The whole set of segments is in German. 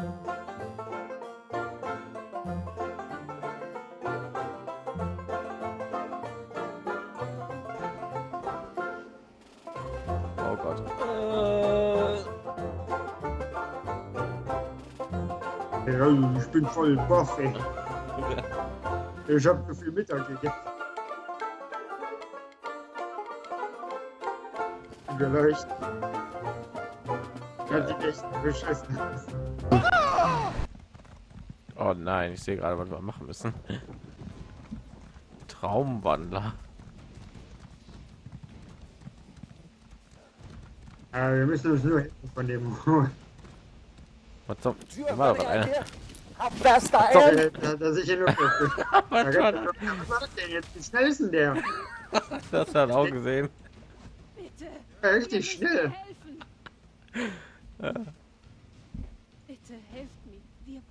Oh. Ja, ich bin voll baff, ey. Ich hab so viel Mittag gegessen. Vielleicht. Ja, sieht echt beschissen aus. Oh nein, ich sehe gerade, was wir machen müssen. Traumwandler. Ja, wir müssen uns nur von dem holen. Was zum? Da war doch einer. Das da Doch, ein! da, da, da sicher nur. Was das denn jetzt? Wie schnell ist denn der? das? hat auch gesehen. Bitte. Richtig schnell. Bitte helft mir. Wir.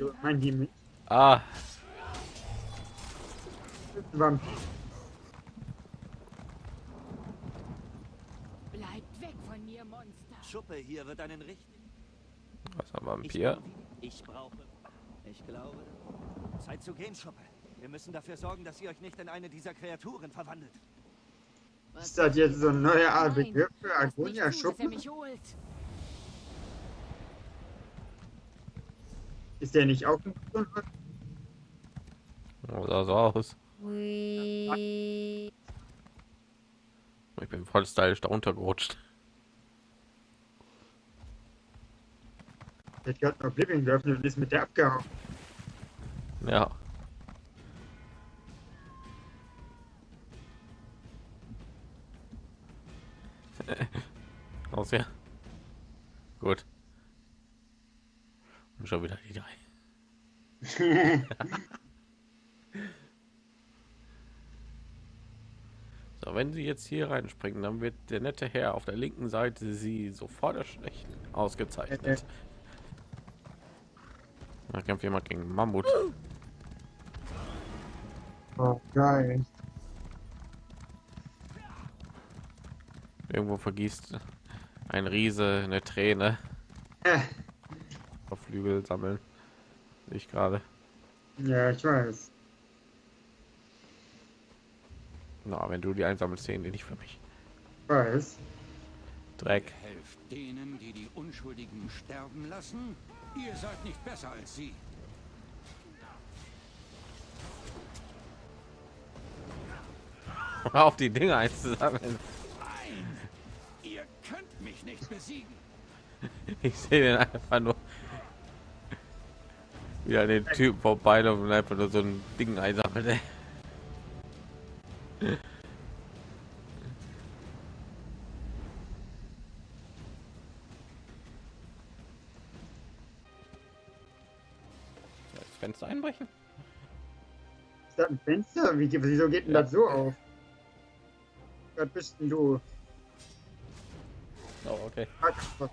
Haben mein die mit Ah, Vampir. Bleibt weg von mir, Monster. Schuppe hier wird einen richtigen. was ein Ich, Vampir? ich brauche. Ich glaube. Zeit zu gehen, Schuppe. Wir müssen dafür sorgen, dass ihr euch nicht in eine dieser Kreaturen verwandelt. Ist das jetzt so ein neuer Art Begriff für Agonia Schuppen? mich holt. Ist der nicht auch ein Oh, sah so aus. Ich bin voll stylisch da runtergerutscht. Hat gerade noch Oblivion geöffnet und ist mit der abgehauen. Ja. Aus ja. Gut. Und schon wieder die drei. So, wenn sie jetzt hier reinspringen, dann wird der nette Herr auf der linken Seite sie sofort erschrecken. Ausgezeichnet. Da kämpft jemand gegen Mammut. Oh, geil. Irgendwo vergießt ein Riese eine Träne. Auf Flügel sammeln. Ich gerade. ja, ich weiß. Na, wenn du die einsammelst, sehen die nicht für mich. Ich weiß. Dreck. Helft denen, die die Unschuldigen sterben lassen? Ihr seid nicht besser als sie. Auf die Dinge einzusammeln. Nein! Ihr könnt mich nicht besiegen. Ich sehe den einfach nur. Wie an den Typen vorbei und einfach nur so ein Ding einsammelt. ey. Das Fenster einbrechen? Ist das ein Fenster? Wie, wieso geht denn Ja. das so auf? Was bist denn du? Oh, okay. Hackspott.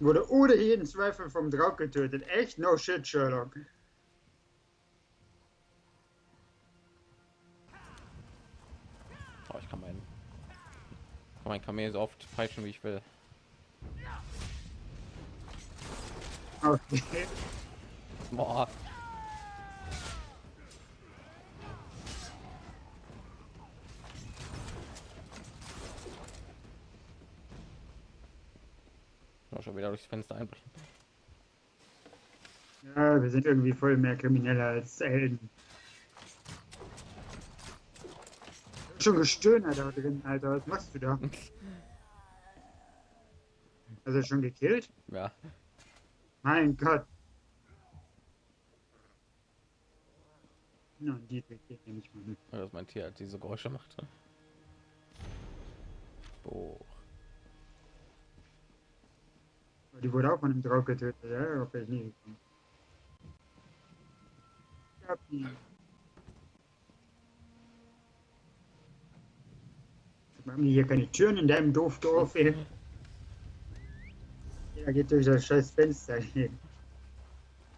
Wurde ohne jeden Zweifel vom Draug getötet. Echt? No shit, Sherlock. Oh, ich kann meinen kann mein Kamel so oft falschen, wie ich will. Okay. Boah. Schon wieder durchs Fenster einbrechen. Ja, wir sind irgendwie voll mehr Krimineller als Helden. Schon gestöhnt da drin, Alter. Was machst du da? Hast du schon gekillt? Ja, Mein Gott. Na, die geht nicht mal mit. dass mein Tier halt diese Geräusche macht. Oh. Die wurde auch von einem Draug getötet, ja? Auf ich nie gekommen. Ich hab die. Haben die hier keine Türen in deinem Doofdorf, ey? Ja, geht durch das scheiß Fenster hier.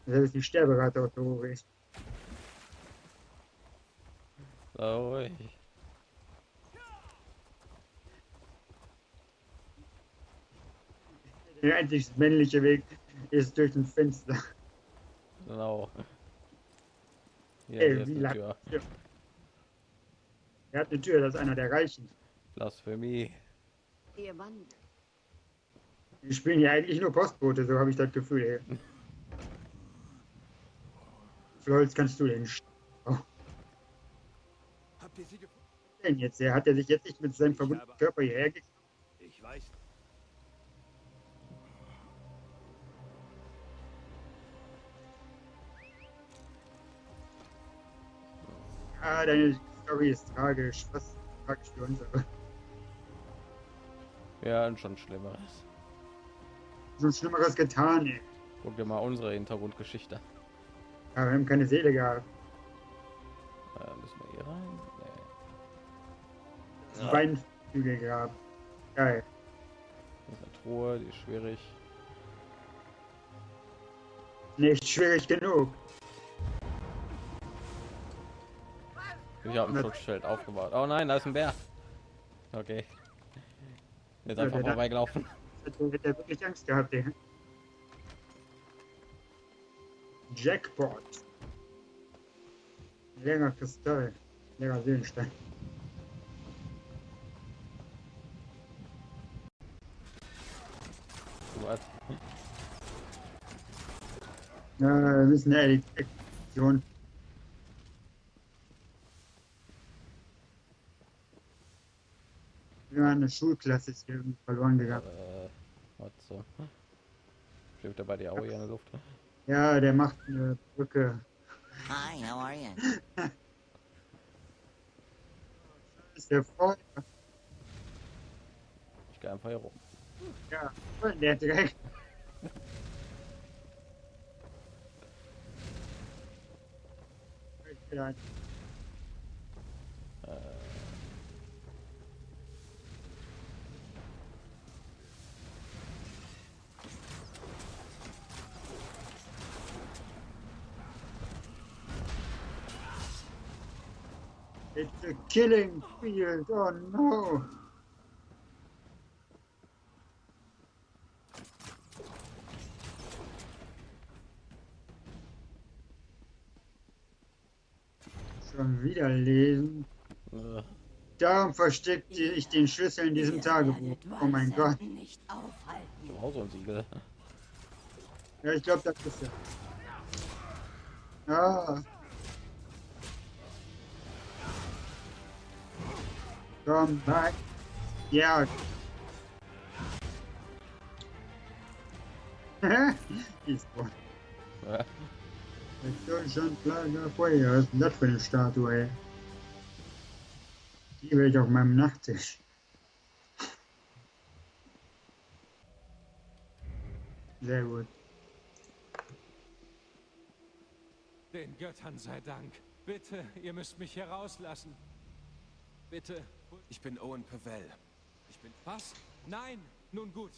Ist die Sterberate auch so hoch ist. Ruhig. Der einzig männliche Weg ist durch ein Fenster. Genau. Hier, Ey, wie lang? Tür. Er hat eine Tür, das ist einer der Reichen. Blasphemie. Ihr Mann. Die spielen ja eigentlich nur Postbote, so habe ich das Gefühl. Ey. Wie viel Holz kannst du denn? sch- Habt ihr sie gefunden? denn jetzt? Er hat er sich jetzt nicht mit seinem verwundeten Körper hierher gekriegt? Ich weiß. Ah, deine Story ist tragisch. Was tragisch für uns, aber Ja, und schon Schlimmeres. so Schlimmeres getan, ey. Guck dir mal unsere Hintergrundgeschichte. Ja, wir haben keine Seele gehabt. Äh, müssen wir hier rein? Nee. Ja. Beinflügel gehabt. Geil. Das ist eine Truhe, die ist schwierig. Nicht schwierig genug. Ich habe ein Schutzschild aufgebaut. Oh nein, da ist ein Bär. Okay. Jetzt Ja, einfach der da- vorbeigelaufen. Hätte er wirklich Angst gehabt, ey. Jackpot. Länger Kristall. Länger Seelenstein. Was? Ja, wir müssen ja die Ja, eine Schulklasse ist hier irgendwie verloren gegangen. Äh, was so? Schwebt er bei dir auch hier in der Luft? Ja, der macht eine Brücke. Hi, how are you? Ist der voll? Ich gehe einfach hier rum. Ja, der Dreck. Ja, Äh, It's a killing field. Oh no. Schon wieder lesen. Darum versteckte ich den Schlüssel in diesem Tagebuch. Oh mein Gott. Nicht aufhalten. ich hab auch so ein Siegel. Ja, ich glaube, das ist er. Ah. Come back. Ja. Ist gut. Äh, Mit Deutschland Lager Feuer. Was ist denn das für eine Statue? Die will ich auf meinem Nachttisch. Sehr gut. Den Göttern sei Dank. Bitte, ihr müsst mich hier rauslassen. Bitte. Ich bin Owen Pavel. Ich bin... Was? Nein! Nun gut.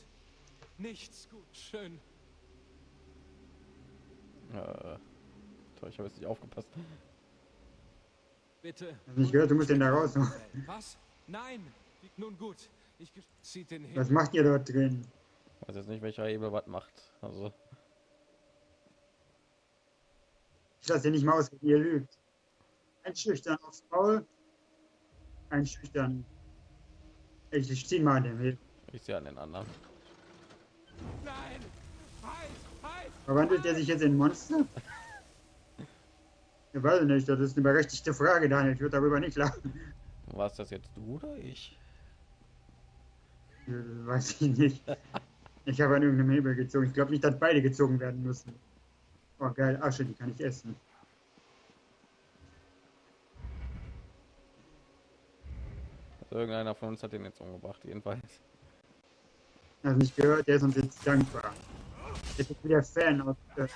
Nichts gut. Schön. äh, toll, ich habe jetzt nicht aufgepasst. Bitte. Hast nicht gehört, du musst den da raus. Was? Nein! Nun gut. Ich... Zieht den Was hin. macht ihr dort drin? Ich weiß jetzt nicht, welcher Hebel was macht. Also, Ich lasse ihr nicht mal aus, wenn ihr lügt. Einschüchtern aufs Maul. Einschüchtern. Ich, ich zieh mal an dem Hebel. ich sehe an den anderen. Nein! Halt! Halt! Verwandelt er sich jetzt in Monster? Ich weiß nicht, das ist eine berechtigte Frage, Daniel. Ich würde darüber nicht lachen. War es das jetzt du oder ich? Äh, Weiß ich nicht. Ich habe an irgendeinem Hebel gezogen. Ich glaube nicht, dass beide gezogen werden müssen. Oh geil, Asche, die kann ich essen. Irgendeiner von uns hat den jetzt umgebracht, jedenfalls. Hast nicht gehört, der ist uns jetzt dankbar. Jetzt ist wieder Fan aus. Äh,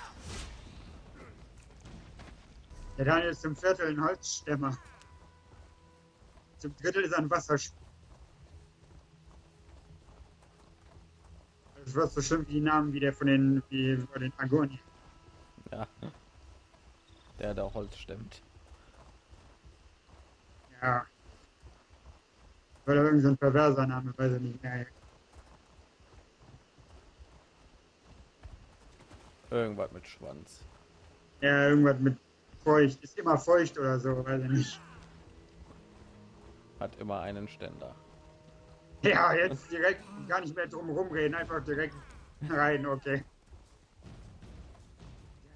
der Daniel ist zum Viertel ein Holzstämmer. Zum Drittel ist ein Wasserspieler. Das war so schlimm wie die Namen wie der von den, wie von den Agoni. Ja. Der, der Holz stemmt. Ja. Oder irgend so ein perverser Name, weiß ich nicht mehr. Irgendwas mit Schwanz. Ja, irgendwas mit feucht. Ist immer feucht oder so, weiß ich nicht. Hat immer einen Ständer. Ja, jetzt direkt gar nicht mehr drum rumreden, einfach direkt rein, okay.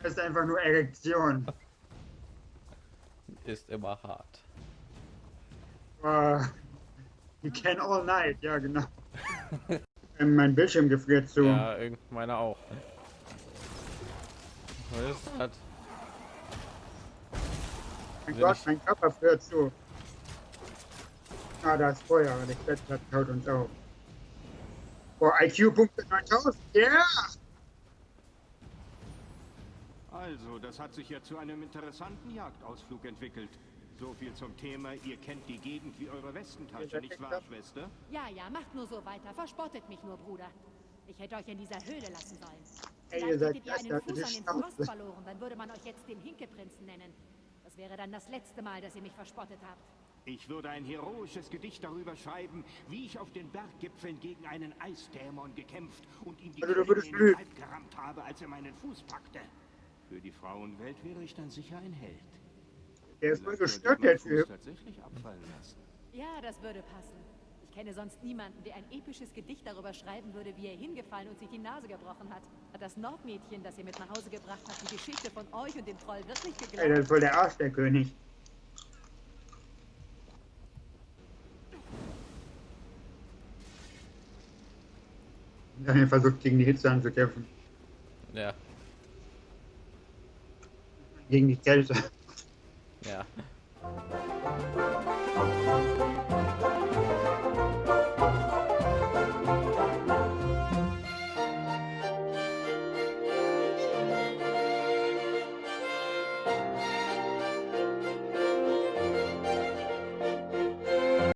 Das ist einfach nur Erektion. Ist immer hart. Uh, you can all night, ja genau. Mein Bildschirm gefriert zu. Ja, meiner auch. Was ist das? mein Gott, ich- mein Körper friert zu. Ah, da ist Feuer, der Klettert haut uns auf. Boah, IQ-Punkte 9000, ja! Yeah! Also, das hat sich ja zu einem interessanten Jagdausflug entwickelt. So viel zum Thema, ihr kennt die Gegend wie eure Westentasche, nicht wahr, Schwester? Ja, ja, macht nur so weiter. Verspottet mich nur, Bruder. Ich hätte euch in dieser Höhle lassen sollen. Ey, Vielleicht ihr seid hättet ihr einen Fuß an den? Frost verloren, dann würde man euch jetzt den Hinkeprinzen nennen. Das wäre dann das letzte Mal, dass ihr mich verspottet habt. Ich würde ein heroisches Gedicht darüber schreiben, wie ich auf den Berggipfeln gegen einen Eisdämon gekämpft und ihm die Also, Klinge in den. Leib gerammt habe, als er meinen Fuß packte. Für die Frauenwelt wäre ich dann sicher ein Held. Der ist sollte gestört, der Typ. tatsächlich abfallen lassen. Ja, das würde passen. Ich kenne sonst niemanden, der ein episches Gedicht darüber schreiben würde, wie er hingefallen und sich die Nase gebrochen hat. Hat das Nordmädchen, das ihr mit nach Hause gebracht habt, die Geschichte von euch und dem Troll wirklich Ey, der geglaubt? ist voll der Arsch, der König. Daniel versucht gegen die Hitze anzukämpfen. Ja, Gegen die Kälte. Yeah.